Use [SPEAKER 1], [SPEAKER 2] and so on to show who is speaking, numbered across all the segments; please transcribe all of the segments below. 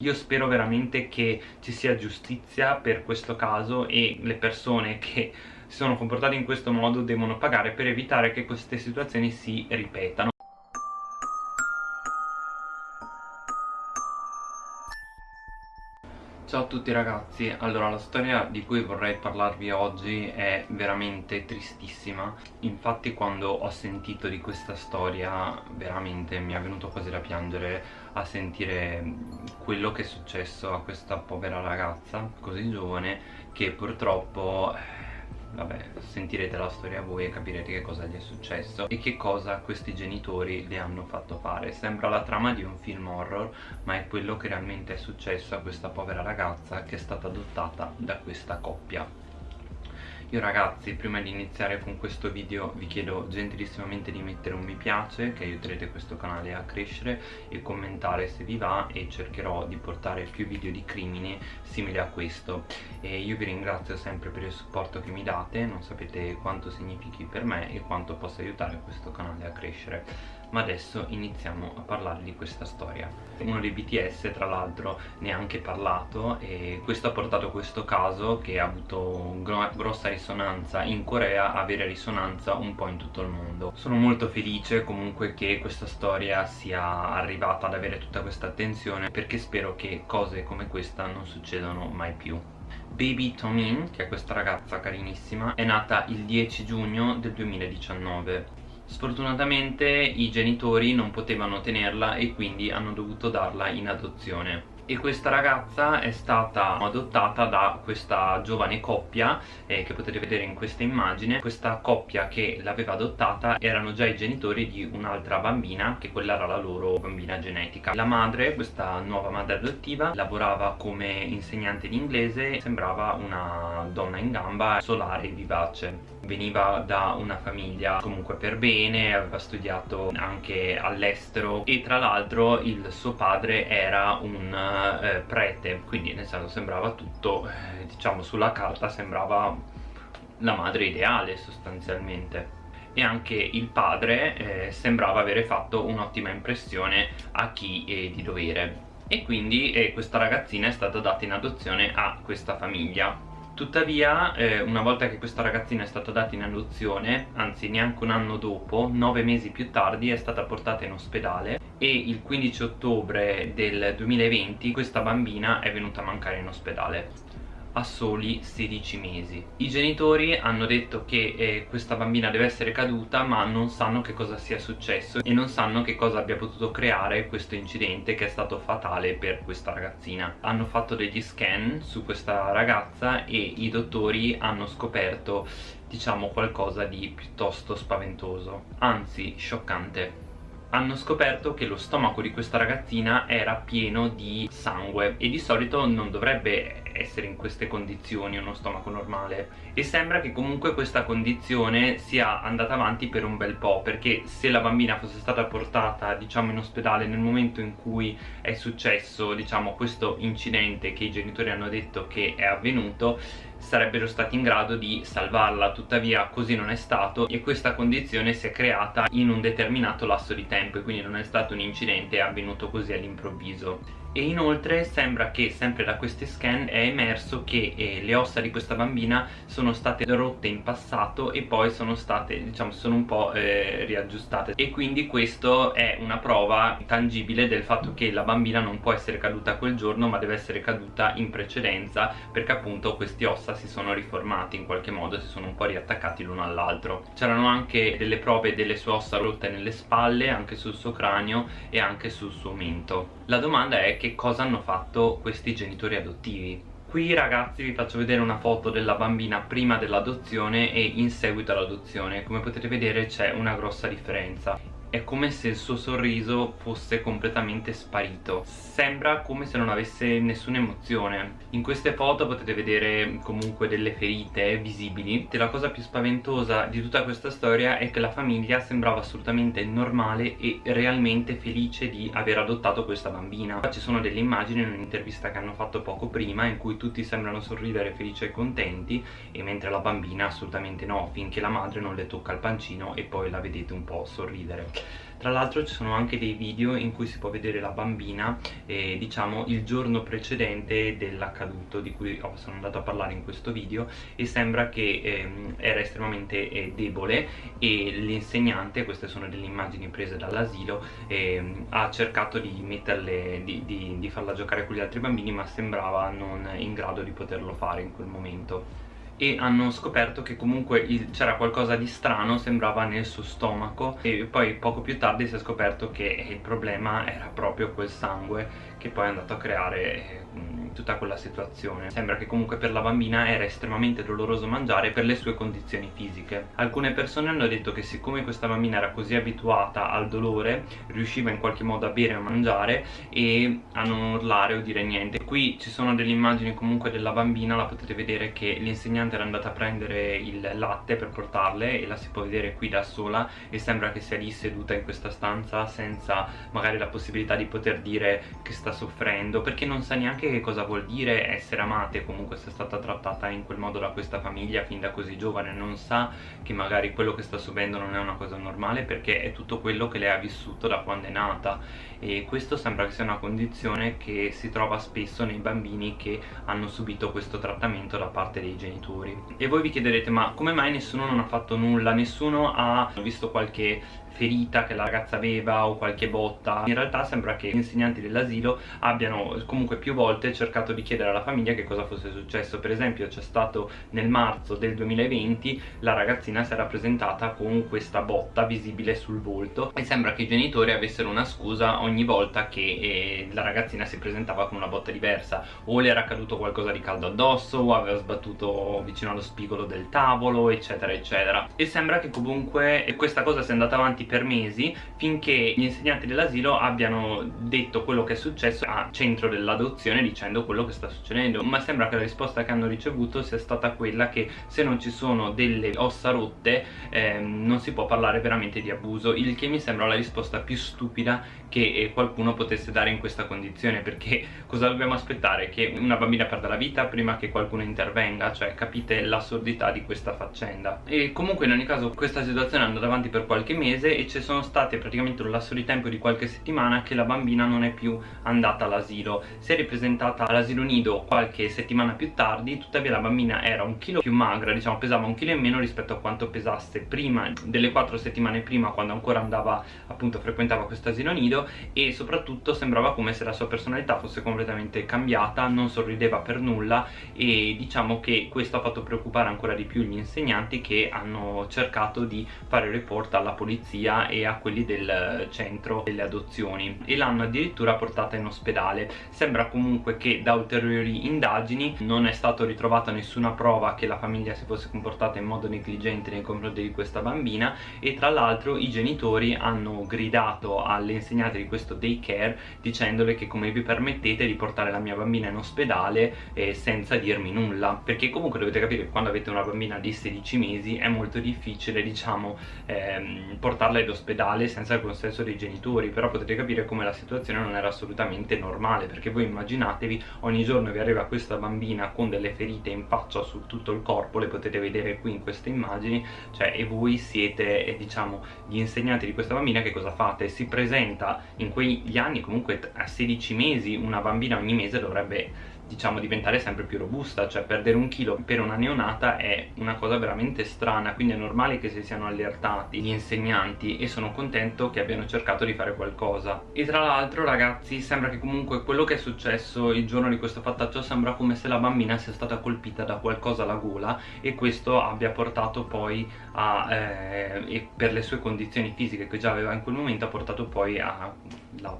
[SPEAKER 1] Io spero veramente che ci sia giustizia per questo caso e le persone che si sono comportate in questo modo devono pagare per evitare che queste situazioni si ripetano. Ciao a tutti ragazzi, allora la storia di cui vorrei parlarvi oggi è veramente tristissima. Infatti quando ho sentito di questa storia veramente mi è venuto quasi da piangere a sentire quello che è successo a questa povera ragazza così giovane che purtroppo vabbè sentirete la storia voi e capirete che cosa gli è successo e che cosa questi genitori le hanno fatto fare. Sembra la trama di un film horror ma è quello che realmente è successo a questa povera ragazza che è stata adottata da questa coppia io ragazzi prima di iniziare con questo video vi chiedo gentilissimamente di mettere un mi piace che aiuterete questo canale a crescere e commentare se vi va e cercherò di portare più video di crimini simili a questo. E io vi ringrazio sempre per il supporto che mi date non sapete quanto significhi per me e quanto possa aiutare questo canale a crescere ma adesso iniziamo a parlare di questa storia. Uno dei BTS tra l'altro ne ha anche parlato e questo ha portato questo caso che ha avuto grossa risonanza in Corea a avere risonanza un po' in tutto il mondo. Sono molto felice comunque che questa storia sia arrivata ad avere tutta questa attenzione perché spero che cose come questa non succedano mai più. Baby Tomin, che è questa ragazza carinissima, è nata il 10 giugno del 2019 Sfortunatamente i genitori non potevano tenerla e quindi hanno dovuto darla in adozione. E questa ragazza è stata adottata da questa giovane coppia eh, che potete vedere in questa immagine. Questa coppia che l'aveva adottata erano già i genitori di un'altra bambina che quella era la loro bambina genetica. La madre, questa nuova madre adottiva lavorava come insegnante di inglese sembrava una donna in gamba solare e vivace veniva da una famiglia comunque per bene aveva studiato anche all'estero e tra l'altro il suo padre era un eh, prete quindi nel senso sembrava tutto eh, diciamo sulla carta sembrava la madre ideale sostanzialmente. E anche il padre eh, sembrava avere fatto un'ottima impressione a chi è di dovere. E quindi eh, questa ragazzina è stata data in adozione a questa famiglia Tuttavia, eh, una volta che questa ragazzina è stata data in adozione, anzi neanche un anno dopo, nove mesi più tardi, è stata portata in ospedale e il 15 ottobre del 2020 questa bambina è venuta a mancare in ospedale a soli 16 mesi. I genitori hanno detto che eh, questa bambina deve essere caduta ma non sanno che cosa sia successo e non sanno che cosa abbia potuto creare questo incidente che è stato fatale per questa ragazzina. Hanno fatto degli scan su questa ragazza e i dottori hanno scoperto diciamo qualcosa di piuttosto spaventoso. Anzi scioccante. Hanno scoperto che lo stomaco di questa ragazzina era pieno di sangue e di solito non dovrebbe essere in queste condizioni uno stomaco normale. E sembra che comunque questa condizione sia andata avanti per un bel po' perché se la bambina fosse stata portata diciamo in ospedale nel momento in cui è successo diciamo questo incidente che i genitori hanno detto che è avvenuto sarebbero stati in grado di salvarla. Tuttavia così non è stato e questa condizione si è creata in un determinato lasso di tempo e quindi non è stato un incidente avvenuto così all'improvviso. E inoltre sembra che sempre da questi scan è emerso che eh, le ossa di questa bambina sono state rotte in passato e poi sono state diciamo sono un po' eh, riaggiustate. E quindi questo è una prova tangibile del fatto che la bambina non può essere caduta quel giorno ma deve essere caduta in precedenza perché appunto questi ossa si sono riformati in qualche modo si sono un po' riattaccati l'uno all'altro. C'erano anche delle prove delle sue ossa rotte nelle spalle anche sul suo cranio e anche sul suo mento. La domanda è che cosa hanno fatto questi genitori adottivi. Qui ragazzi vi faccio vedere una foto della bambina prima dell'adozione e in seguito all'adozione. Come potete vedere c'è una grossa differenza è come se il suo sorriso fosse completamente sparito. Sembra come se non avesse nessuna emozione. In queste foto potete vedere comunque delle ferite visibili. E la cosa più spaventosa di tutta questa storia è che la famiglia sembrava assolutamente normale e realmente felice di aver adottato questa bambina. Ci sono delle immagini in un'intervista che hanno fatto poco prima in cui tutti sembrano sorridere felici e contenti e mentre la bambina assolutamente no finché la madre non le tocca il pancino e poi la vedete un po' sorridere tra l'altro ci sono anche dei video in cui si può vedere la bambina eh, diciamo il giorno precedente dell'accaduto di cui oh, sono andato a parlare in questo video e sembra che eh, era estremamente eh, debole e l'insegnante, queste sono delle immagini prese dall'asilo ehm, ha cercato di metterle di, di, di farla giocare con gli altri bambini ma sembrava non in grado di poterlo fare in quel momento e hanno scoperto che comunque c'era qualcosa di strano, sembrava nel suo stomaco e poi poco più tardi si è scoperto che il problema era proprio quel sangue che poi è andato a creare eh, tutta quella situazione. Sembra che comunque per la bambina era estremamente doloroso mangiare per le sue condizioni fisiche. Alcune persone hanno detto che siccome questa bambina era così abituata al dolore riusciva in qualche modo a bere e a mangiare e a non urlare o dire niente. Qui ci sono delle immagini comunque della bambina la potete vedere che l'insegnante era andata a prendere il latte per portarle e la si può vedere qui da sola e sembra che sia lì seduta in questa stanza senza magari la possibilità di poter dire che sta soffrendo perché non sa neanche che cosa vuol dire essere amata e comunque sia stata trattata in quel modo da questa famiglia fin da così giovane. Non sa che magari quello che sta subendo non è una cosa normale perché è tutto quello che lei ha vissuto da quando è nata. E questo sembra che sia una condizione che si trova spesso nei bambini che hanno subito questo trattamento da parte dei genitori e voi vi chiederete ma come mai nessuno non ha fatto nulla? Nessuno ha visto qualche ferita che la ragazza aveva o qualche botta. In realtà sembra che gli insegnanti dell'asilo abbiano comunque più volte cercato di chiedere alla famiglia che cosa fosse successo. Per esempio c'è stato nel marzo del 2020 la ragazzina si era presentata con questa botta visibile sul volto e sembra che i genitori avessero una scusa ogni volta che eh, la ragazzina si presentava con una botta diversa. O le era caduto qualcosa di caldo addosso o aveva sbattuto vicino allo spigolo del tavolo eccetera eccetera. E sembra che comunque questa cosa sia andata avanti per mesi finché gli insegnanti dell'asilo abbiano detto quello che è successo a centro dell'adozione dicendo quello che sta succedendo ma sembra che la risposta che hanno ricevuto sia stata quella che se non ci sono delle ossa rotte ehm, non si può parlare veramente di abuso il che mi sembra la risposta più stupida che eh, qualcuno potesse dare in questa condizione perché cosa dobbiamo aspettare? Che una bambina perda la vita prima che qualcuno intervenga? Cioè capite l'assurdità di questa faccenda e comunque in ogni caso questa situazione è andata avanti per qualche mese e ci sono state praticamente un lasso di tempo di qualche settimana che la bambina non è più andata all'asilo. Si è ripresentata all'asilo nido qualche settimana più tardi tuttavia la bambina era un chilo più magra diciamo pesava un chilo in meno rispetto a quanto pesasse prima delle quattro settimane prima quando ancora andava appunto frequentava questo asilo nido e soprattutto sembrava come se la sua personalità fosse completamente cambiata non sorrideva per nulla e diciamo che questo ha fatto preoccupare ancora di più gli insegnanti che hanno cercato di fare report alla polizia famiglia e a quelli del centro delle adozioni e l'hanno addirittura portata in ospedale. Sembra comunque che da ulteriori indagini non è stato ritrovata nessuna prova che la famiglia si fosse comportata in modo negligente nei confronti di questa bambina e tra l'altro i genitori hanno gridato alle insegnanti di questo daycare dicendole che come vi permettete di portare la mia bambina in ospedale eh, senza dirmi nulla? Perché comunque dovete capire che quando avete una bambina di 16 mesi è molto difficile diciamo ehm, portarla portarla in ospedale senza il consenso dei genitori però potete capire come la situazione non era assolutamente normale perché voi immaginatevi ogni giorno vi arriva questa bambina con delle ferite in faccia su tutto il corpo le potete vedere qui in queste immagini cioè e voi siete eh, diciamo gli insegnanti di questa bambina che cosa fate? si presenta in quegli anni comunque a 16 mesi una bambina ogni mese dovrebbe diciamo diventare sempre più robusta cioè perdere un chilo per una neonata è una cosa veramente strana quindi è normale che si siano allertati gli insegnanti e sono contento che abbiano cercato di fare qualcosa. E tra l'altro ragazzi sembra che comunque quello che è successo il giorno di questo fattaccio sembra come se la bambina sia stata colpita da qualcosa alla gola e questo abbia portato poi a eh, per le sue condizioni fisiche che già aveva in quel momento ha portato poi a la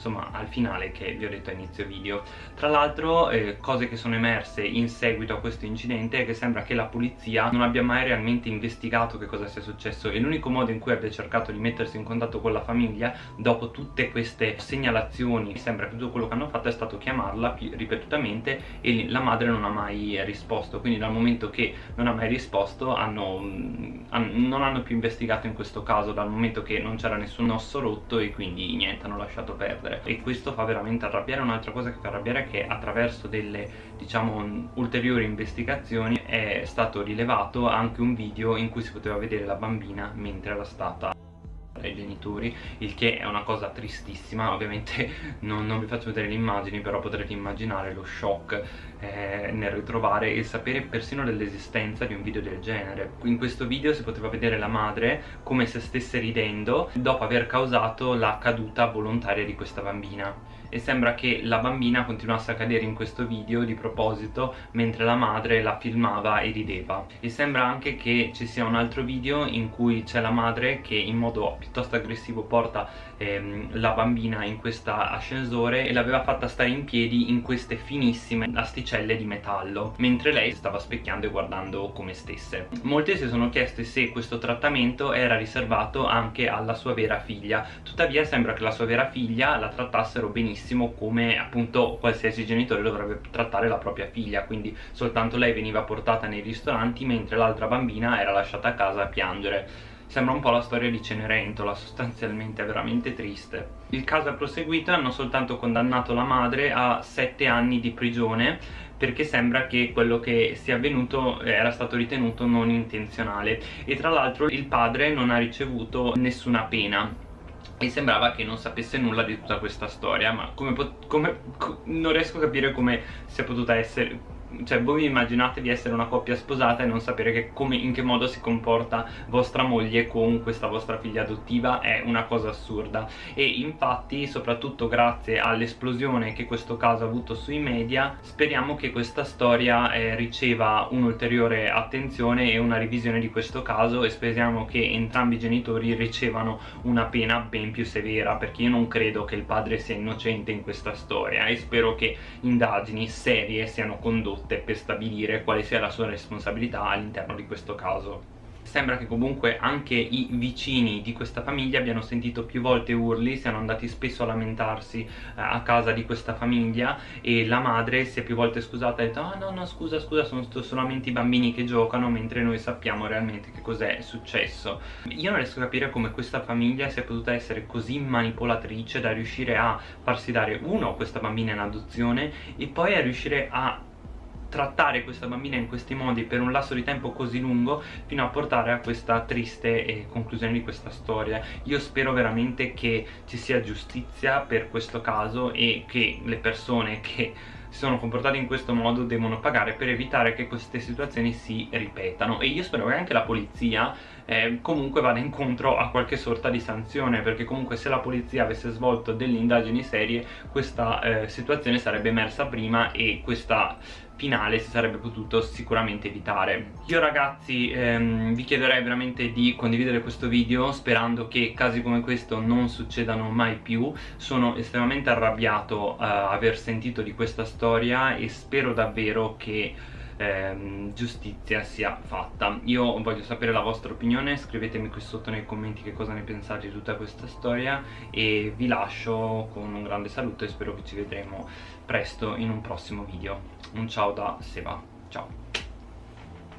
[SPEAKER 1] insomma al finale che vi ho detto a inizio video. Tra l'altro eh, cose che sono emerse in seguito a questo incidente è che sembra che la polizia non abbia mai realmente investigato che cosa sia successo e l'unico modo in cui abbia cercato di mettersi in contatto con la famiglia dopo tutte queste segnalazioni sembra che tutto quello che hanno fatto è stato chiamarla ripetutamente e la madre non ha mai risposto. Quindi dal momento che non ha mai risposto hanno, mm, non hanno più investigato in questo caso dal momento che non c'era nessun osso rotto e quindi niente hanno lasciato perdere perdere e questo fa veramente arrabbiare. Un'altra cosa che fa arrabbiare è che attraverso delle diciamo ulteriori investigazioni è stato rilevato anche un video in cui si poteva vedere la bambina mentre era stata dai genitori il che è una cosa tristissima. Ovviamente non, non vi faccio vedere le immagini però potrete immaginare lo shock eh, nel ritrovare e sapere persino dell'esistenza di un video del genere. In questo video si poteva vedere la madre come se stesse ridendo dopo aver causato la caduta volontaria di questa bambina e sembra che la bambina continuasse a cadere in questo video di proposito mentre la madre la filmava e rideva. E sembra anche che ci sia un altro video in cui c'è la madre che in modo piuttosto aggressivo porta ehm, la bambina in questo ascensore e l'aveva fatta stare in piedi in queste finissime asticelle di metallo mentre lei stava specchiando e guardando come stesse. Molti si sono chiesti se questo trattamento era riservato anche alla sua vera figlia. Tuttavia sembra che la sua vera figlia la trattassero benissimo benissimo come appunto qualsiasi genitore dovrebbe trattare la propria figlia. Quindi soltanto lei veniva portata nei ristoranti mentre l'altra bambina era lasciata a casa a piangere. Sembra un po' la storia di Cenerentola, sostanzialmente veramente triste. Il caso è proseguito e hanno soltanto condannato la madre a 7 anni di prigione perché sembra che quello che sia avvenuto era stato ritenuto non intenzionale. E tra l'altro il padre non ha ricevuto nessuna pena e sembrava che non sapesse nulla di tutta questa storia ma come, come non riesco a capire come sia potuta essere cioè voi immaginate di essere una coppia sposata e non sapere che come, in che modo si comporta vostra moglie con questa vostra figlia adottiva è una cosa assurda. E infatti soprattutto grazie all'esplosione che questo caso ha avuto sui media speriamo che questa storia eh, riceva un'ulteriore attenzione e una revisione di questo caso e speriamo che entrambi i genitori ricevano una pena ben più severa perché io non credo che il padre sia innocente in questa storia e spero che indagini serie siano condotte condotte per stabilire quale sia la sua responsabilità all'interno di questo caso. Sembra che comunque anche i vicini di questa famiglia abbiano sentito più volte urli, siano andati spesso a lamentarsi eh, a casa di questa famiglia e la madre si è più volte scusata e ha detto ah no no scusa scusa sono solamente i bambini che giocano mentre noi sappiamo realmente che cos'è successo. Io non riesco a capire come questa famiglia sia potuta essere così manipolatrice da riuscire a farsi dare uno questa bambina in adozione e poi a riuscire a trattare questa bambina in questi modi per un lasso di tempo così lungo fino a portare a questa triste eh, conclusione di questa storia. Io spero veramente che ci sia giustizia per questo caso e che le persone che si sono comportate in questo modo devono pagare per evitare che queste situazioni si ripetano. E io spero che anche la polizia eh, comunque vada incontro a qualche sorta di sanzione perché comunque se la polizia avesse svolto delle indagini serie questa eh, situazione sarebbe emersa prima e questa finale si sarebbe potuto sicuramente evitare. Io ragazzi ehm, vi chiederei veramente di condividere questo video sperando che casi come questo non succedano mai più. Sono estremamente arrabbiato uh, aver sentito di questa storia e spero davvero che ehm, giustizia sia fatta. Io voglio sapere la vostra opinione scrivetemi qui sotto nei commenti che cosa ne pensate di tutta questa storia e vi lascio con un grande saluto e spero che ci vedremo presto in un prossimo video un ciao da Seba. Ciao